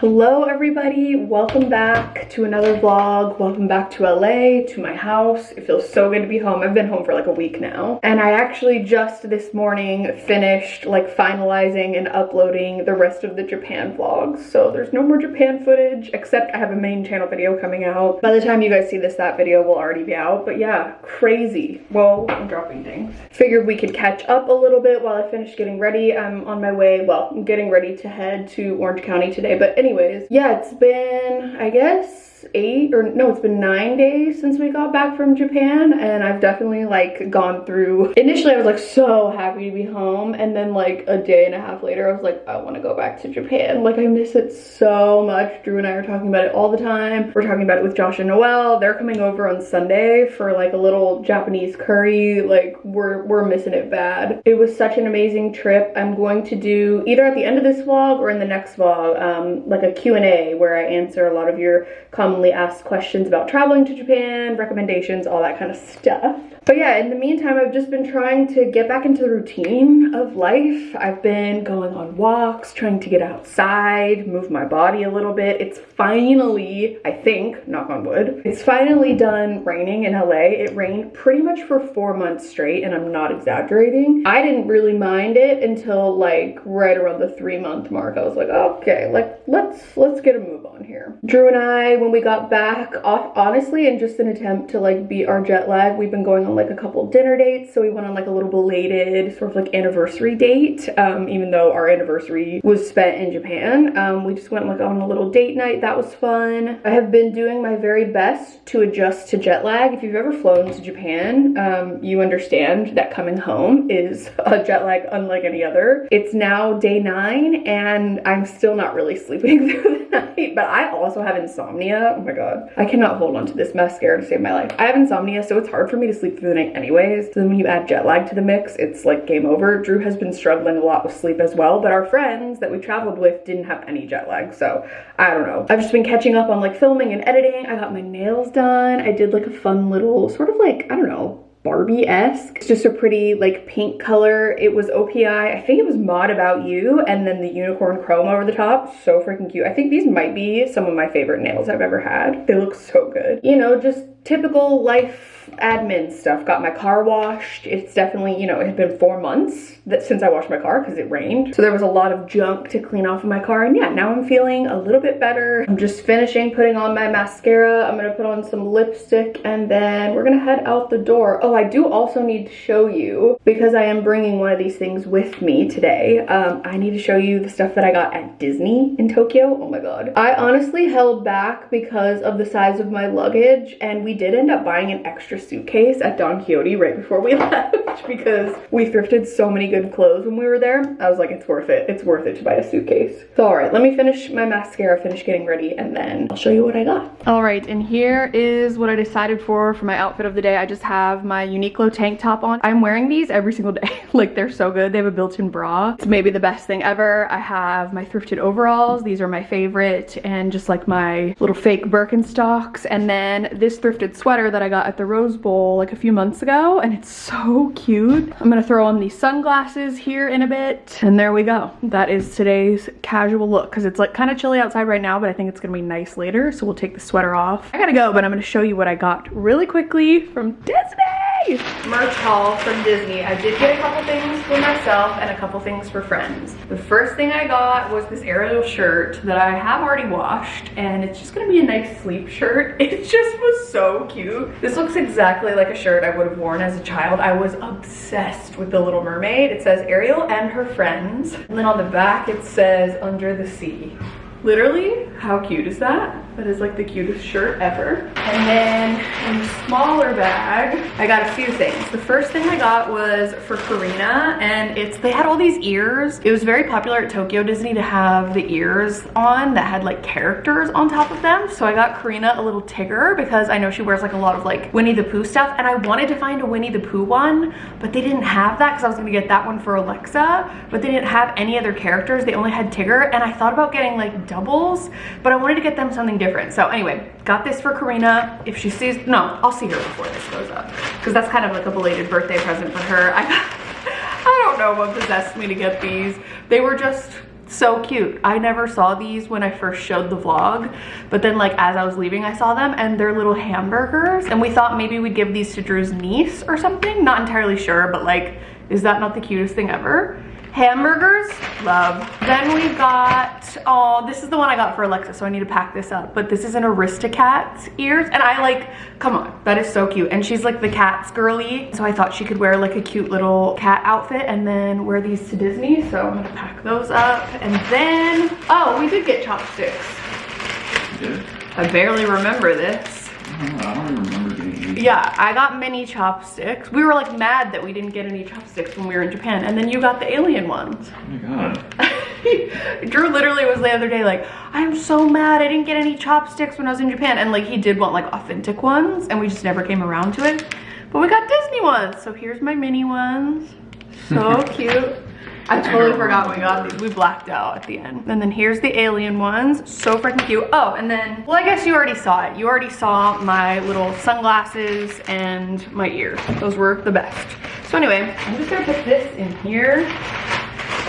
Hello everybody, welcome back to another vlog. Welcome back to LA, to my house. It feels so good to be home. I've been home for like a week now. And I actually just this morning finished like finalizing and uploading the rest of the Japan vlogs. So there's no more Japan footage, except I have a main channel video coming out. By the time you guys see this, that video will already be out. But yeah, crazy. Whoa, I'm dropping things. Figured we could catch up a little bit while I finish getting ready. I'm on my way, well, I'm getting ready to head to Orange County today. But anyway, anyways, yeah, it's been, I guess, eight or no it's been nine days since we got back from japan and i've definitely like gone through initially i was like so happy to be home and then like a day and a half later i was like i want to go back to japan. Like i miss it so much. Drew and i are talking about it all the time. We're talking about it with josh and noel they're coming over on sunday for like a little japanese curry. Like we're we're missing it bad. It was such an amazing trip. I'm going to do either at the end of this vlog or in the next vlog um like a q&a where i answer a lot of your commonly commonly asked questions about traveling to Japan, recommendations, all that kind of stuff. But yeah, in the meantime, I've just been trying to get back into the routine of life. I've been going on walks, trying to get outside, move my body a little bit. It's finally, I think, knock on wood, it's finally done raining in LA. It rained pretty much for four months straight, and I'm not exaggerating. I didn't really mind it until like right around the three month mark. I was like, okay, like let's let's get a move on here. Drew and I, when we got back, off honestly, in just an attempt to like beat our jet lag, we've been going on like a couple dinner dates. So we went on like a little belated sort of like anniversary date, um, even though our anniversary was spent in Japan. Um, we just went like on a little date night. That was fun. I have been doing my very best to adjust to jet lag. If you've ever flown to Japan, um, you understand that coming home is a jet lag unlike any other. It's now day nine and I'm still not really sleeping through the night, but I also have insomnia. Oh my God. I cannot hold on to this mascara to save my life. I have insomnia, so it's hard for me to sleep through the night anyways. So then when you add jet lag to the mix, it's like game over. Drew has been struggling a lot with sleep as well, but our friends that we traveled with didn't have any jet lag. So I don't know. I've just been catching up on like filming and editing. I got my nails done. I did like a fun little sort of like, I don't know, Barbie-esque. It's just a pretty like pink color. It was OPI. I think it was Mod About You and then the unicorn chrome over the top. So freaking cute. I think these might be some of my favorite nails I've ever had. They look so good. You know, just typical life admin stuff. Got my car washed. It's definitely, you know, it had been four months that since I washed my car because it rained. So there was a lot of junk to clean off of my car. And yeah, now I'm feeling a little bit better. I'm just finishing putting on my mascara. I'm gonna put on some lipstick and then we're gonna head out the door. Oh, I do also need to show you because I am bringing one of these things with me today. Um, I need to show you the stuff that I got at Disney in Tokyo. Oh my God. I honestly held back because of the size of my luggage and we did end up buying an extra suitcase at Don Quijote right before we left because we thrifted so many good clothes when we were there. I was like, it's worth it. It's worth it to buy a suitcase. So all right, let me finish my mascara, finish getting ready, and then I'll show you what I got. All right, and here is what I decided for for my outfit of the day. I just have my Uniqlo tank top on. I'm wearing these every single day. like they're so good. They have a built-in bra. It's maybe the best thing ever. I have my thrifted overalls. These are my favorite and just like my little fake Birkenstocks. And then this thrifted sweater that I got at the Rose Bowl like a few months ago and it's so cute. I'm gonna throw on these sunglasses here in a bit and there we go. That is today's casual look because it's like kind of chilly outside right now but I think it's gonna be nice later so we'll take the sweater off. I gotta go but I'm gonna show you what I got really quickly from Disney. Merch haul from Disney. I did get a couple things for myself and a couple things for friends. The first thing I got was this Ariel shirt that I have already washed and it's just gonna be a nice sleep shirt. It just was so cute. This looks exactly like a shirt I would have worn as a child. I was obsessed with The Little Mermaid. It says Ariel and her friends. And then on the back it says Under the Sea. Literally, how cute is that? That is like the cutest shirt ever. And then in a smaller bag, I got a few things. The first thing I got was for Karina and it's, they had all these ears. It was very popular at Tokyo Disney to have the ears on that had like characters on top of them. So I got Karina a little Tigger because I know she wears like a lot of like Winnie the Pooh stuff and I wanted to find a Winnie the Pooh one, but they didn't have that because I was gonna get that one for Alexa, but they didn't have any other characters. They only had Tigger and I thought about getting like doubles, but I wanted to get them something different different. So anyway, got this for Karina. If she sees, no, I'll see her before this goes up. Because that's kind of like a belated birthday present for her. I, I don't know what possessed me to get these. They were just so cute i never saw these when i first showed the vlog but then like as i was leaving i saw them and they're little hamburgers and we thought maybe we'd give these to drew's niece or something not entirely sure but like is that not the cutest thing ever hamburgers love. Then we got oh this is the one i got for alexa so i need to pack this up. But this is an aristocat's ears and i like come on that is so cute. And she's like the cat's girly so i thought she could wear like a cute little cat outfit and then wear these to disney. So i'm gonna pack those up. And then oh we did get chopsticks. I barely remember this. I don't, remember. Yeah i got mini chopsticks we were like mad that we didn't get any chopsticks when we were in japan and then you got the alien ones Oh my god. Drew literally was the other day like, I'm so mad I didn't get any chopsticks when I was in Japan. And like he did want like authentic ones and we just never came around to it. But we got Disney ones. So here's my mini ones. So cute. I totally forgot we got these. We blacked out at the end. And then here's the alien ones. So freaking cute. Oh, and then, well, I guess you already saw it. You already saw my little sunglasses and my ears. Those were the best. So anyway, I'm just gonna put this in here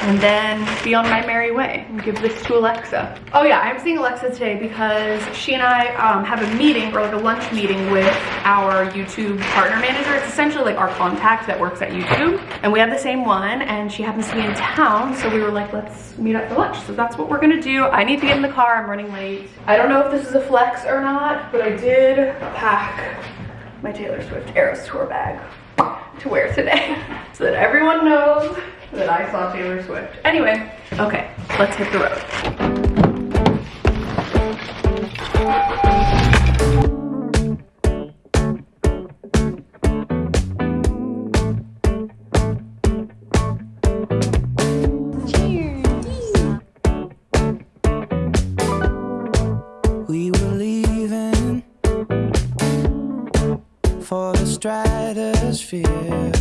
and then be on my merry way and give this to Alexa. Oh yeah, I'm seeing Alexa today because she and I um, have a meeting or like a lunch meeting with our YouTube partner manager. It's essentially like our contact that works at YouTube and we have the same one and she happens to be in town so we were like let's meet up for lunch. So that's what we're gonna do. I need to get in the car, I'm running late. I don't know if this is a flex or not, but I did pack my Taylor Swift Eras Tour bag to wear today so that everyone knows that I saw Taylor Swift. Anyway, okay, let's hit the road. We were leaving for the stratosphere.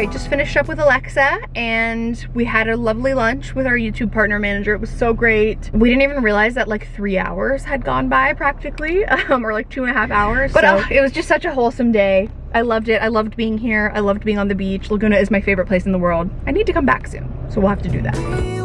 Right, just finished up with Alexa and we had a lovely lunch with our YouTube partner manager. It was so great. We didn't even realize that like three hours had gone by practically, um, or like two and a half hours. But So- oh, it was just such a wholesome day. I loved it. I loved being here. I loved being on the beach. Laguna is my favorite place in the world. I need to come back soon, so we'll have to do that.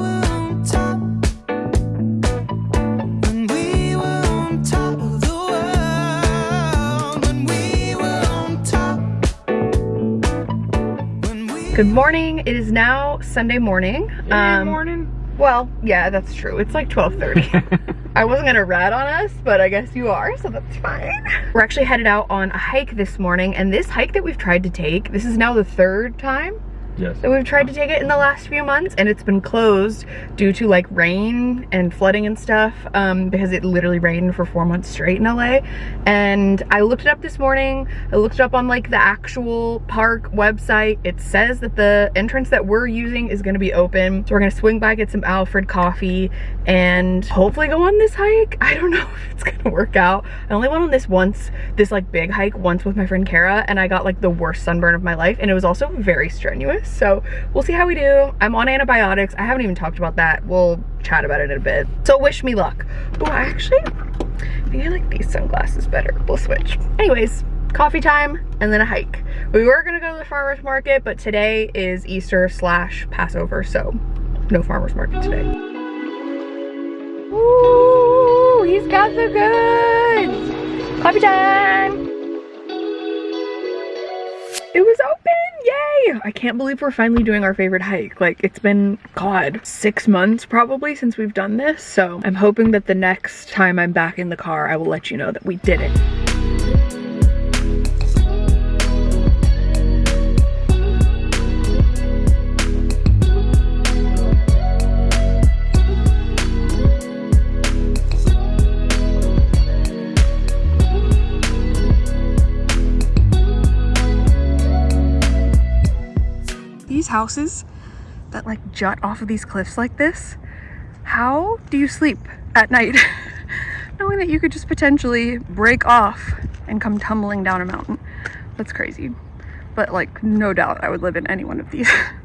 Good morning. It is now Sunday morning. Um, morning. Well, yeah, that's true. It's like 12:30. I wasn't gonna rat on us, but I guess you are, so that's fine. We're actually headed out on a hike this morning, and this hike that we've tried to take, this is now the third time Yes. that we've tried to take it in the last few months and it's been closed due to like rain and flooding and stuff um, because it literally rained for four months straight in LA and I looked it up this morning. I looked it up on like the actual park website. It says that the entrance that we're using is going to be open. So we're going to swing by get some Alfred coffee and hopefully go on this hike. I don't know if it's to work out. I only went on this once this like big hike once with my friend Kara and I got like the worst sunburn of my life and it was also very strenuous so we'll see how we do. I'm on antibiotics. I haven't even talked about that. We'll chat about it in a bit. So wish me luck. Oh actually i think i like these sunglasses better. We'll switch. Anyways coffee time and then a hike. We were gonna go to the farmers market but today is easter slash passover so no farmers market today. Ooh, he's got the goods. Coffee time. It was open i can't believe we're finally doing our favorite hike. Like it's been god six months probably since we've done this so i'm hoping that the next time i'm back in the car i will let you know that we did it these houses that like jut off of these cliffs like this? How do you sleep at night? Knowing that you could just potentially break off and come tumbling down a mountain. That's crazy. But like no doubt i would live in any one of these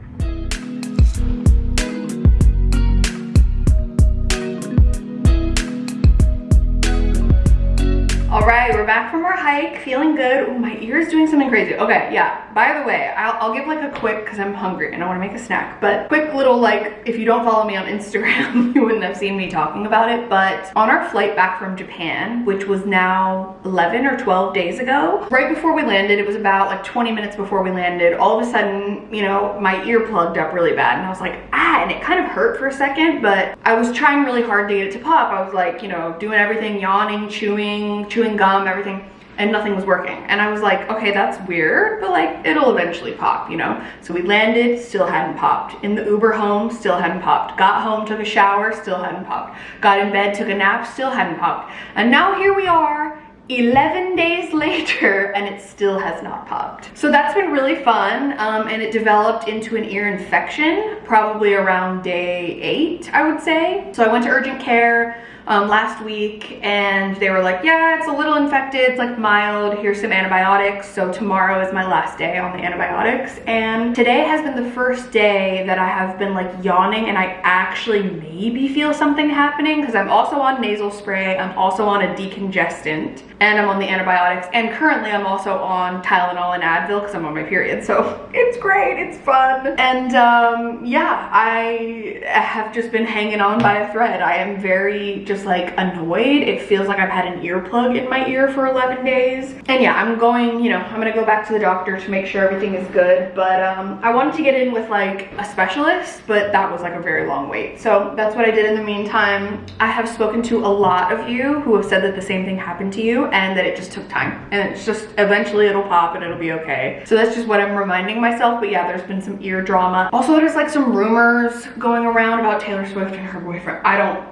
hike, feeling good. Ooh, my ear is doing something crazy. Okay, yeah. By the way, I'll, I'll give like a quick, because I'm hungry and I want to make a snack, but quick little like, if you don't follow me on Instagram, you wouldn't have seen me talking about it. But on our flight back from Japan, which was now 11 or 12 days ago, right before we landed, it was about like 20 minutes before we landed, all of a sudden, you know, my ear plugged up really bad and I was like, ah, and it kind of hurt for a second, but I was trying really hard to get it to pop. I was like, you know, doing everything, yawning, chewing, chewing gum, everything and nothing was working. And I was like, okay, that's weird, but like it'll eventually pop, you know? So we landed, still hadn't popped. In the Uber home, still hadn't popped. Got home, took a shower, still hadn't popped. Got in bed, took a nap, still hadn't popped. And now here we are, 11 days later and it still has not popped. So that's been really fun um, and it developed into an ear infection probably around day eight, I would say. So I went to urgent care um, last week and they were like, yeah, it's a little infected, it's like mild, here's some antibiotics. So tomorrow is my last day on the antibiotics. And today has been the first day that I have been like yawning and I actually maybe feel something happening because I'm also on nasal spray, I'm also on a decongestant and I'm on the antibiotics and currently I'm also on Tylenol and Advil because I'm on my period. So it's great, it's fun. And um, yeah, I have just been hanging on by a thread. I am very just like annoyed. It feels like I've had an earplug in my ear for 11 days. And yeah, I'm going, you know, I'm gonna go back to the doctor to make sure everything is good. But um, I wanted to get in with like a specialist, but that was like a very long wait. So that's what I did in the meantime. I have spoken to a lot of you who have said that the same thing happened to you and that it just took time. And it's just eventually it'll pop and it'll be okay. So that's just what I'm reminding myself. But yeah, there's been some ear drama. Also, there's like some rumors going around about Taylor Swift and her boyfriend. I don't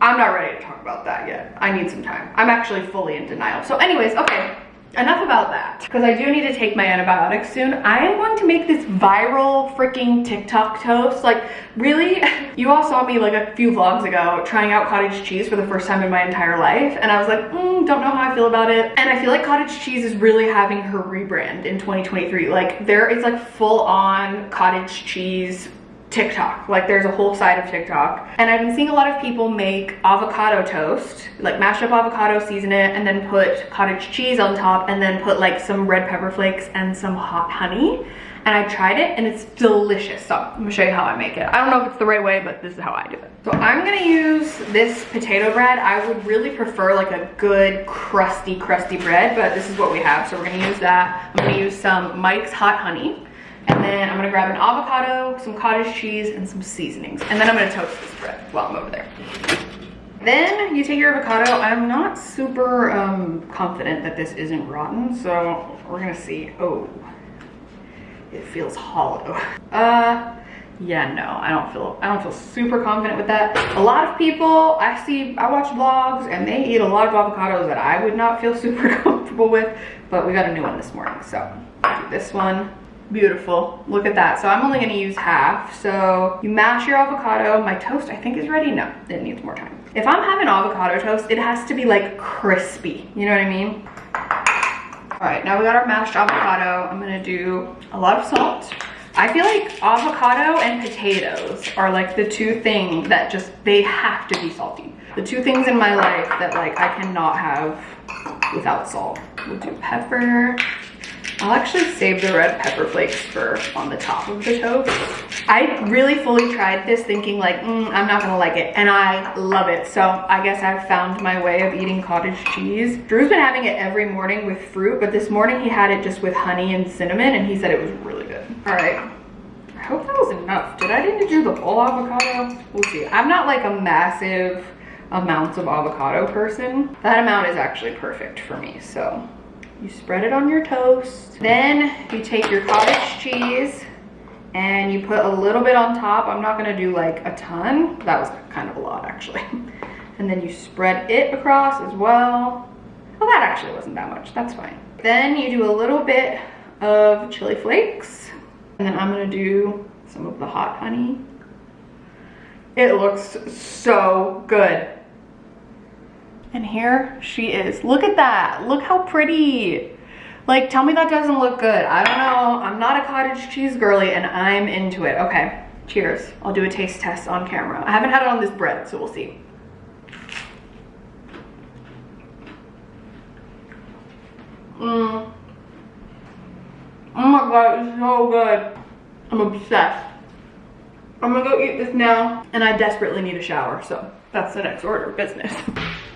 I'm not ready to talk about that yet. I need some time. I'm actually fully in denial. So anyways, okay, enough about that. Because I do need to take my antibiotics soon. I am going to make this viral freaking TikTok toast. Like, really? You all saw me like a few vlogs ago trying out cottage cheese for the first time in my entire life. And I was like, mm, don't know how I feel about it. And I feel like cottage cheese is really having her rebrand in 2023. Like, there is like full on cottage cheese TikTok. Like there's a whole side of TikTok. And I've been seeing a lot of people make avocado toast, like mash up avocado, season it, and then put cottage cheese on top, and then put like some red pepper flakes and some hot honey. And I tried it and it's delicious. So I'm gonna show you how I make it. I don't know if it's the right way, but this is how I do it. So I'm gonna use this potato bread. I would really prefer like a good crusty, crusty bread, but this is what we have. So we're gonna use that. I'm gonna use some Mike's Hot Honey. And then I'm gonna grab an avocado, some cottage cheese, and some seasonings. And then I'm gonna toast this bread while I'm over there. Then you take your avocado. I'm not super um, confident that this isn't rotten, so we're gonna see. Oh, it feels hollow. Uh, yeah, no, I don't feel, I don't feel super confident with that. A lot of people, I see, I watch vlogs and they eat a lot of avocados that I would not feel super comfortable with, but we got a new one this morning, so I'll do this one beautiful. Look at that. So i'm only going to use half. So you mash your avocado. My toast i think is ready. No it needs more time. If i'm having avocado toast it has to be like crispy. You know what i mean? All right now we got our mashed avocado. I'm to do a lot of salt. I feel like avocado and potatoes are like the two things that just, they have to be salty. The two things in my life that like I cannot have without salt. We'll do pepper I'll actually save the red pepper flakes for on the top of the toast. I really fully tried this thinking like, mm, I'm not gonna like it, and I love it. So I guess I've found my way of eating cottage cheese. Drew's been having it every morning with fruit, but this morning he had it just with honey and cinnamon, and he said it was really good. All right, I hope that was enough. Did I need to do the whole avocado? We'll see. I'm not like a massive amounts of avocado person. That amount is actually perfect for me, so you spread it on your toast. Then you take your cottage cheese and you put a little bit on top. I'm not gonna do like a ton. That was kind of a lot actually. And then you spread it across as well. Well, that actually wasn't that much, that's fine. Then you do a little bit of chili flakes. And then I'm gonna do some of the hot honey. It looks so good. And here she is. Look at that. Look how pretty. Like, tell me that doesn't look good. I don't know. I'm not a cottage cheese girly and I'm into it. Okay, cheers. I'll do a taste test on camera. I haven't had it on this bread, so we'll see. Mmm. Oh my god, it's so good. I'm obsessed. I'm gonna go eat this now. And I desperately need a shower, so that's the next order of business.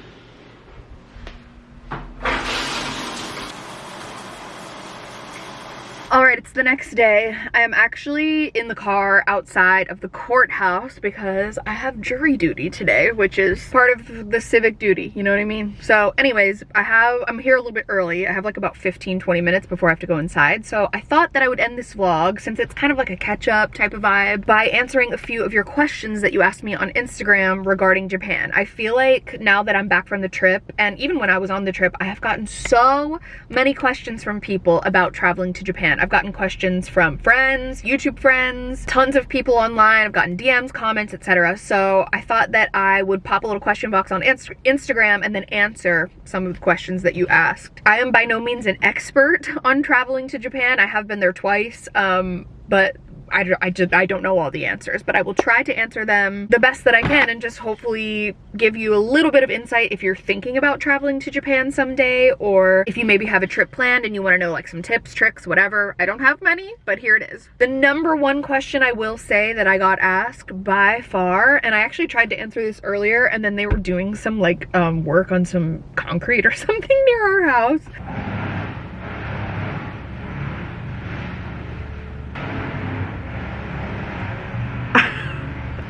it's the next day. I am actually in the car outside of the courthouse because I have jury duty today, which is part of the civic duty, you know what I mean? So anyways, I have, I'm here a little bit early. I have like about 15, 20 minutes before I have to go inside. So I thought that I would end this vlog, since it's kind of like a catch up type of vibe, by answering a few of your questions that you asked me on Instagram regarding Japan. I feel like now that I'm back from the trip, and even when I was on the trip, I have gotten so many questions from people about traveling to Japan. I've gotten questions from friends, YouTube friends, tons of people online. I've gotten DMs, comments, etc. So I thought that I would pop a little question box on Inst Instagram and then answer some of the questions that you asked. I am by no means an expert on traveling to Japan. I have been there twice, um, but I, I, just, I don't know all the answers, but I will try to answer them the best that I can and just hopefully give you a little bit of insight if you're thinking about traveling to Japan someday or if you maybe have a trip planned and you want to know like some tips, tricks, whatever. I don't have many, but here it is. The number one question I will say that I got asked by far, and I actually tried to answer this earlier and then they were doing some like um, work on some concrete or something near our house.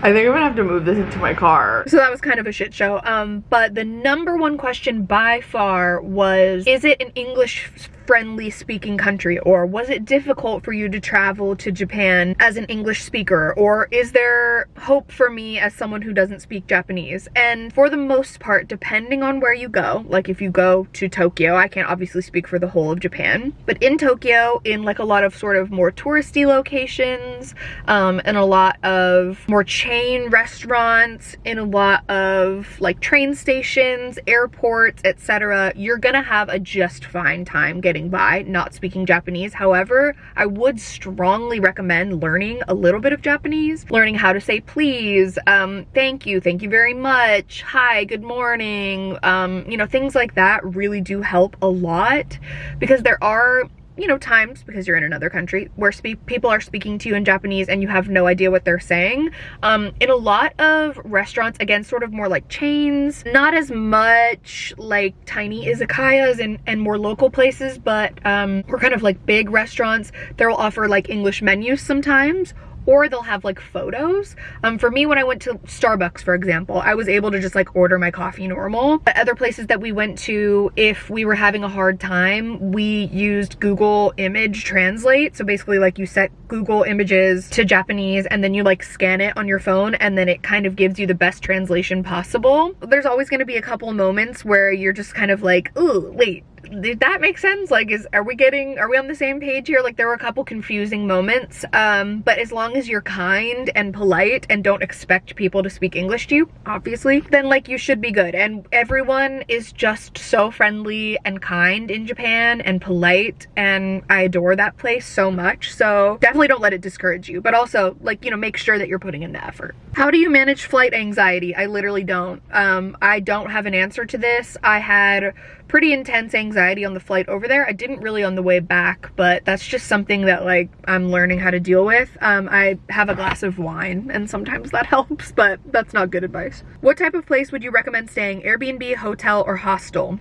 I think I'm gonna have to move this into my car. So that was kind of a shit show. Um, but the number one question by far was, is it an English friendly speaking country or was it difficult for you to travel to Japan as an English speaker? Or is there hope for me as someone who doesn't speak Japanese? And for the most part depending on where you go like if you go to Tokyo I can't obviously speak for the whole of Japan but in Tokyo in like a lot of sort of more touristy locations um, and a lot of more chain restaurants in a lot of like train stations airports etc you're gonna have a just fine time getting getting by not speaking Japanese. However, I would strongly recommend learning a little bit of Japanese, learning how to say please, um, thank you, thank you very much, hi, good morning, um, you know, things like that really do help a lot because there are you know, times, because you're in another country, where people are speaking to you in Japanese and you have no idea what they're saying. Um, in a lot of restaurants, again, sort of more like chains, not as much like tiny izakayas and, and more local places, but um, we're kind of like big restaurants. They'll offer like English menus sometimes, or they'll have like photos. Um, for me, when I went to Starbucks, for example, I was able to just like order my coffee normal. But other places that we went to, if we were having a hard time, we used Google Image Translate. So basically like you set Google images to Japanese and then you like scan it on your phone and then it kind of gives you the best translation possible. There's always gonna be a couple moments where you're just kind of like, ooh, wait, did that make sense? Like, is are we getting, are we on the same page here? Like, there were a couple confusing moments, um, but as long as you're kind and polite and don't expect people to speak English to you, obviously, then like you should be good. And everyone is just so friendly and kind in Japan and polite, and I adore that place so much. So definitely don't let it discourage you, but also like, you know, make sure that you're putting in the effort. How do you manage flight anxiety? I literally don't. Um, I don't have an answer to this. I had pretty intense anxiety on the flight over there. I didn't really on the way back, but that's just something that like I'm learning how to deal with. Um, I have a glass of wine and sometimes that helps, but that's not good advice. What type of place would you recommend staying? Airbnb, hotel, or hostel?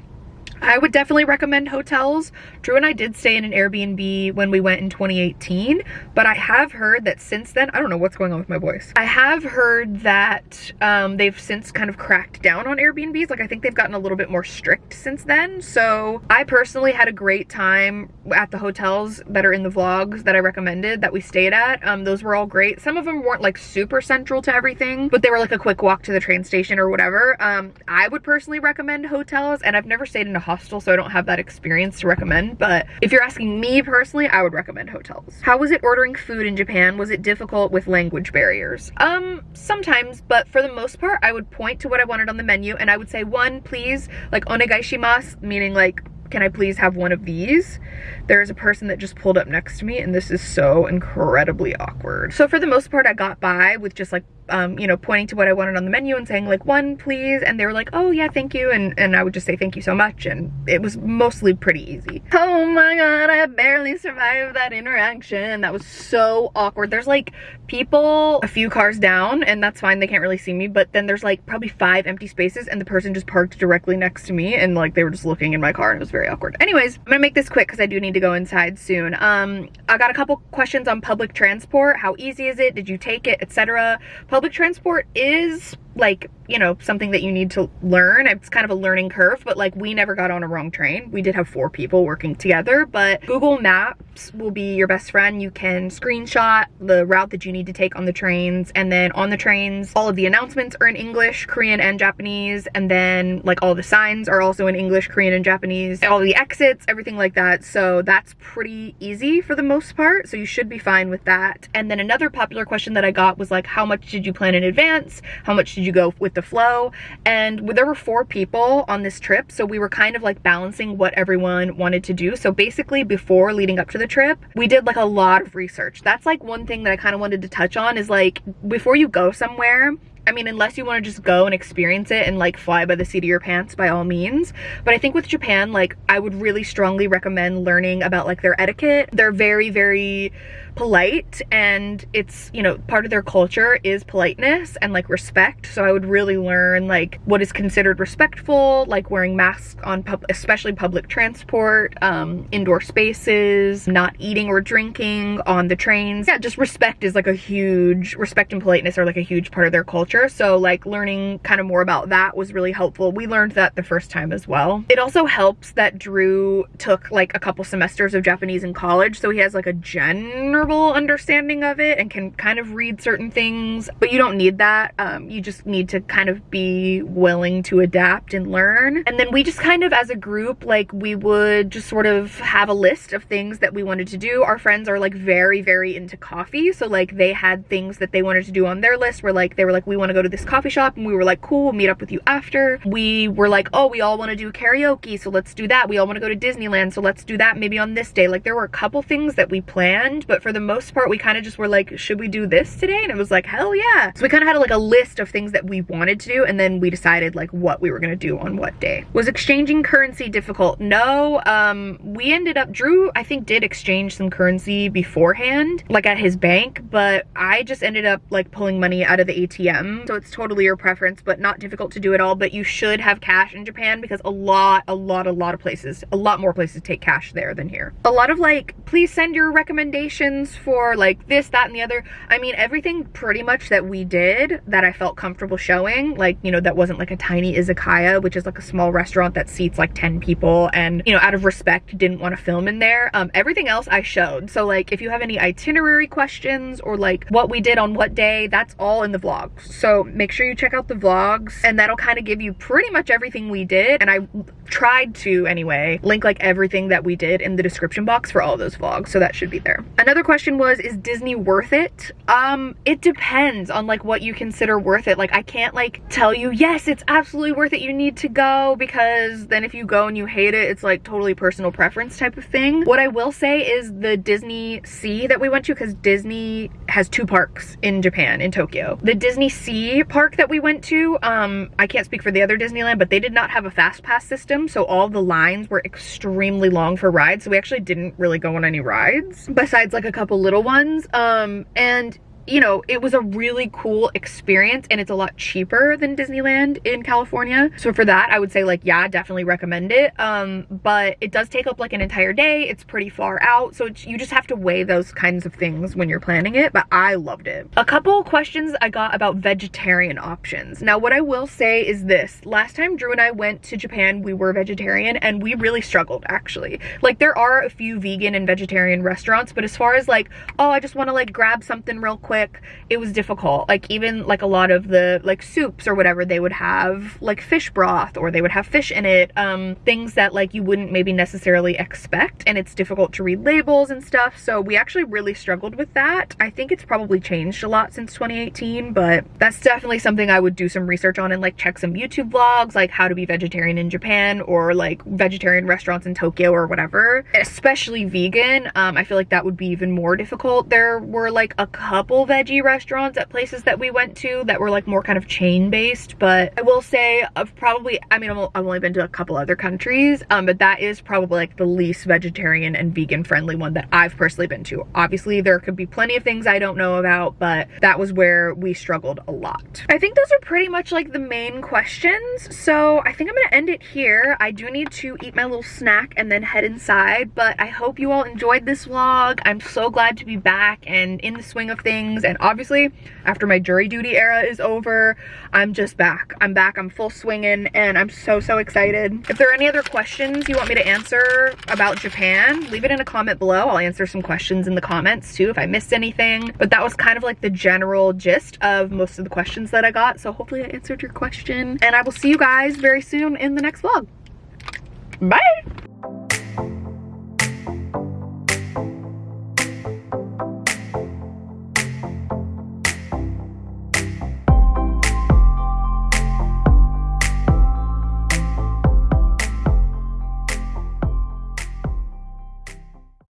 I would definitely recommend hotels. Drew and I did stay in an Airbnb when we went in 2018, but I have heard that since then, I don't know what's going on with my voice. I have heard that um, they've since kind of cracked down on Airbnbs. Like I think they've gotten a little bit more strict since then. So I personally had a great time at the hotels that are in the vlogs that I recommended that we stayed at. Um, those were all great. Some of them weren't like super central to everything, but they were like a quick walk to the train station or whatever. Um, I would personally recommend hotels and I've never stayed in a hostel, so I don't have that experience to recommend. But if you're asking me personally, I would recommend hotels. How was it ordering food in Japan? Was it difficult with language barriers? Um, sometimes, but for the most part, I would point to what I wanted on the menu and I would say, one, please, like onegaishimasu, meaning like can I please have one of these? There's a person that just pulled up next to me and this is so incredibly awkward. So for the most part, I got by with just like um, you know, pointing to what I wanted on the menu and saying like one please and they were like, oh yeah, thank you and, and I would just say thank you so much and it was mostly pretty easy. Oh my god, I barely survived that interaction. That was so awkward. There's like people a few cars down and that's fine, they can't really see me, but then there's like probably five empty spaces and the person just parked directly next to me and like they were just looking in my car and it was very awkward. Anyways, I'm gonna make this quick because I do need to go inside soon. Um, I got a couple questions on public transport. How easy is it? Did you take it? Etc. Public transport is like you know something that you need to learn. It's kind of a learning curve but like we never got on a wrong train. We did have four people working together but google maps will be your best friend. You can screenshot the route that you need to take on the trains and then on the trains all of the announcements are in english korean and japanese and then like all the signs are also in english korean and japanese all the exits everything like that. So that's pretty easy for the most part so you should be fine with that. And then another popular question that i got was like how much did you plan in advance? How much did you go with the flow and there were four people on this trip so we were kind of like balancing what everyone wanted to do so basically before leading up to the trip we did like a lot of research that's like one thing that i kind of wanted to touch on is like before you go somewhere I mean, unless you want to just go and experience it and like fly by the seat of your pants by all means. But I think with Japan, like I would really strongly recommend learning about like their etiquette. They're very, very polite and it's you know part of their culture is politeness and like respect. So i would really learn like what is considered respectful like wearing masks on pub especially public transport um indoor spaces not eating or drinking on the trains. Yeah just respect is like a huge respect and politeness are like a huge part of their culture. So like learning kind of more about that was really helpful. We learned that the first time as well. It also helps that drew took like a couple semesters of japanese in college. So he has like a general understanding of it and can kind of read certain things, but you don't need that. Um, you just need to kind of be willing to adapt and learn. And then we just kind of as a group, like we would just sort of have a list of things that we wanted to do. Our friends are like very, very into coffee. So like they had things that they wanted to do on their list where like they were like, we want to go to this coffee shop and we were like, cool, we'll meet up with you after. We were like, oh, we all want to do karaoke. So let's do that. We all want to go to Disneyland. So let's do that maybe on this day. Like there were a couple things that we planned, but for the most part, we kind of just were like, should we do this today? And it was like, hell yeah. So we kind of had like a list of things that we wanted to do and then we decided like what we were gonna do on what day. Was exchanging currency difficult? No, um, we ended up, Drew I think did exchange some currency beforehand, like at his bank, but I just ended up like pulling money out of the ATM. So it's totally your preference, but not difficult to do at all. But you should have cash in Japan because a lot, a lot, a lot of places, a lot more places take cash there than here. A lot of like, please send your recommendations for like this, that, and the other. I mean, everything pretty much that we did that I felt comfortable showing, like, you know, that wasn't like a tiny izakaya, which is like a small restaurant that seats like 10 people and, you know, out of respect, didn't want to film in there. Um, everything else I showed. So like, if you have any itinerary questions or like what we did on what day, that's all in the vlogs. So make sure you check out the vlogs and that'll kind of give you pretty much everything we did. And I tried to anyway, link like everything that we did in the description box for all those vlogs. So that should be there. Another question was, is Disney worth it? Um, it depends on like what you consider worth it. Like I can't like tell you, yes, it's absolutely worth it. You need to go because then if you go and you hate it, it's like totally personal preference type of thing. What I will say is the Disney Sea that we went to, because Disney has two parks in Japan, in Tokyo. The Disney Sea park that we went to, um, I can't speak for the other Disneyland, but they did not have a fast pass system. So all the lines were extremely long for rides. So we actually didn't really go on any rides besides like a couple little ones. Um, and you know, it was a really cool experience and it's a lot cheaper than Disneyland in California. So for that, I would say like, yeah, definitely recommend it. Um, but it does take up like an entire day. It's pretty far out. So you just have to weigh those kinds of things when you're planning it. But I loved it. A couple questions I got about vegetarian options. Now, what I will say is this. Last time Drew and I went to Japan, we were vegetarian and we really struggled actually. Like there are a few vegan and vegetarian restaurants, but as far as like, oh, I just want to like grab something real quick quick. It was difficult. Like even like a lot of the like soups or whatever they would have like fish broth or they would have fish in it um things that like you wouldn't maybe necessarily expect and it's difficult to read labels and stuff. So we actually really struggled with that. I think it's probably changed a lot since 2018 but that's definitely something i would do some research on and like check some youtube vlogs like how to be vegetarian in japan or like vegetarian restaurants in tokyo or whatever. Especially vegan um i feel like that would be even more difficult. There were like a couple veggie restaurants at places that we went to that were like more kind of chain based, but I will say I've probably, I mean, I've only been to a couple other countries, um, but that is probably like the least vegetarian and vegan friendly one that I've personally been to. Obviously there could be plenty of things I don't know about, but that was where we struggled a lot. I think those are pretty much like the main questions. So I think I'm gonna end it here. I do need to eat my little snack and then head inside, but I hope you all enjoyed this vlog. I'm so glad to be back and in the swing of things. And obviously after my jury duty era is over, I'm just back. I'm back, I'm full swinging and I'm so, so excited. If there are any other questions you want me to answer about Japan, leave it in a comment below. I'll answer some questions in the comments too if I missed anything. But that was kind of like the general gist of most of the questions that I got. So hopefully I answered your question and I will see you guys very soon in the next vlog. Bye!